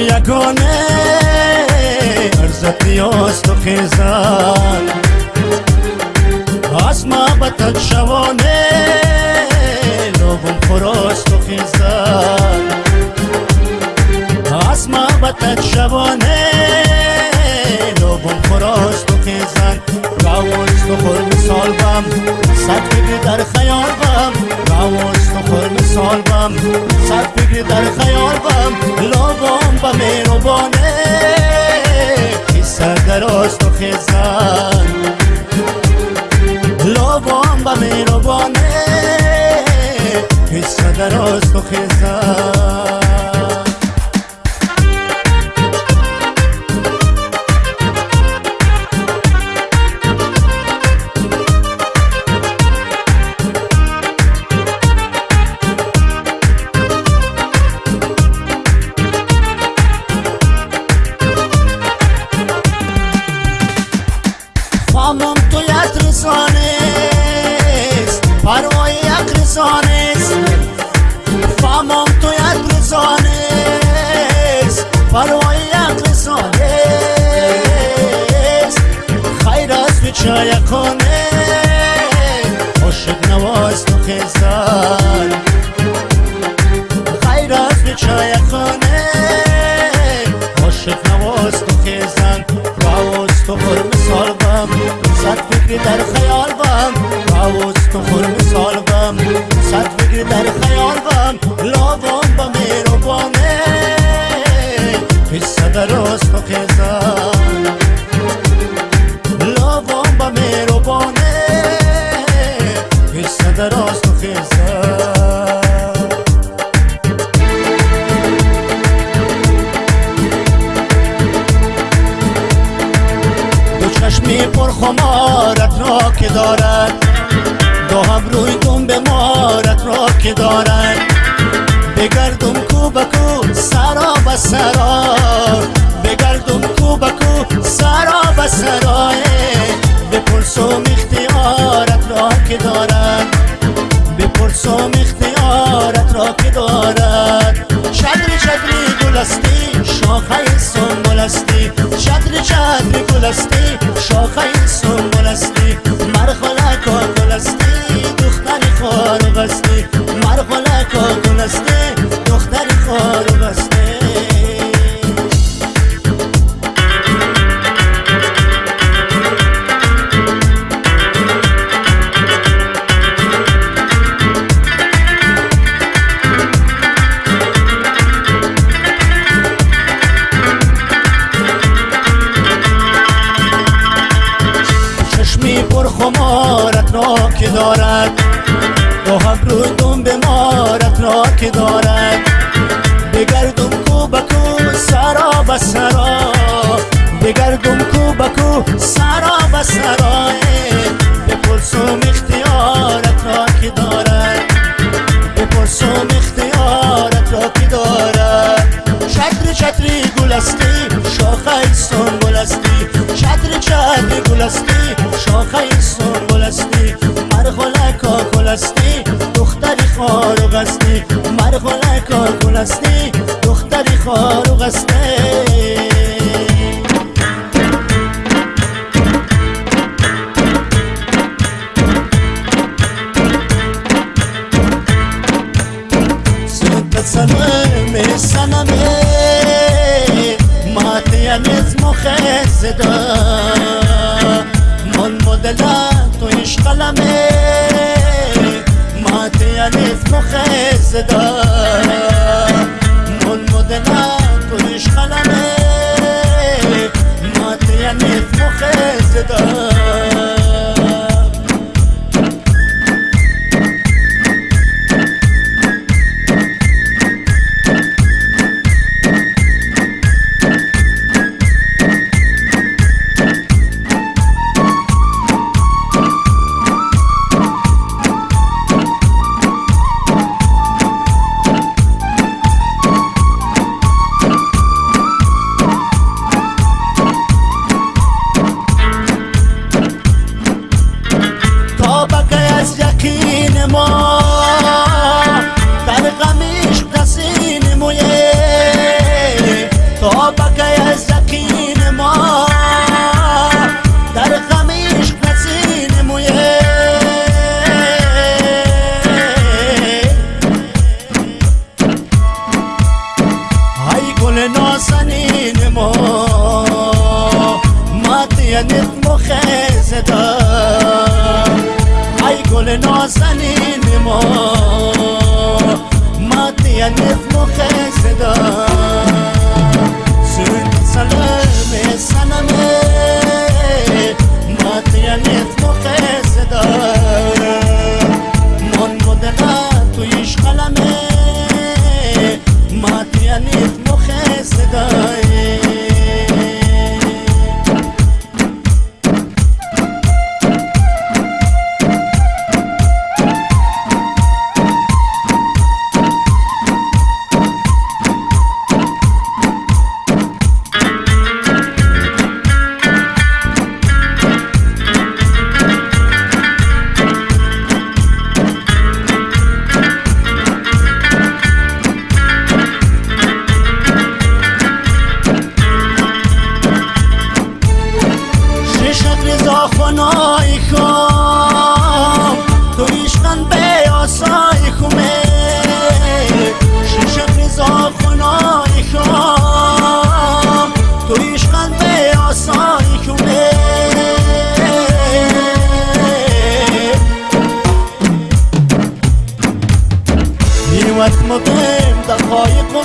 یگانه. ارزت نیاز تو خیزن از محبتت شوانه لوبم خراست تو خیزن از محبتت شوانه لوبم خراست تو خیزن راوز تو مثال بم بگی در خیال بم راوز تو خور مثال بم صد بگی در خیال بم لوبم با میروبانه سر دراز تو خیزن لابام با میروبانه حس دراز تو خیزن فامم تو یک رسانست پروای یک رسانست فامم تو یک رسانست پروای یک رسانست خیر از تو چای چشمی پر خمارت را که دارد. دو روی دم به مارت را که دارد. بگردم کو بکو سرا به سرا. بگردم کو بکو سرا به سرا. بپرسم اختیارت را که دارد. بپرسم اختیارت را که دارد. چدری چدری گلستی شاخه سنبلستی. چدری چدری که دارد روی دم به مارت را که دارد. بگردم کو بکو سرا به سرا بگردم کو سرا به سرا. بپرسم اختیارت را که دارد بپرسم اختیارت را که دارد. چتری چتری گلستی شاخه سنبلستی چتری چتری گلستی شاخه سنبلستی مرخلکا گلستی دختری خارغستی مرخلکا گلستی دختری خارغستی صدت said, گل نازنین ما مدینت مخیز دم ای گل نازنین ما مدینت مخیز اسم و دم دقایق و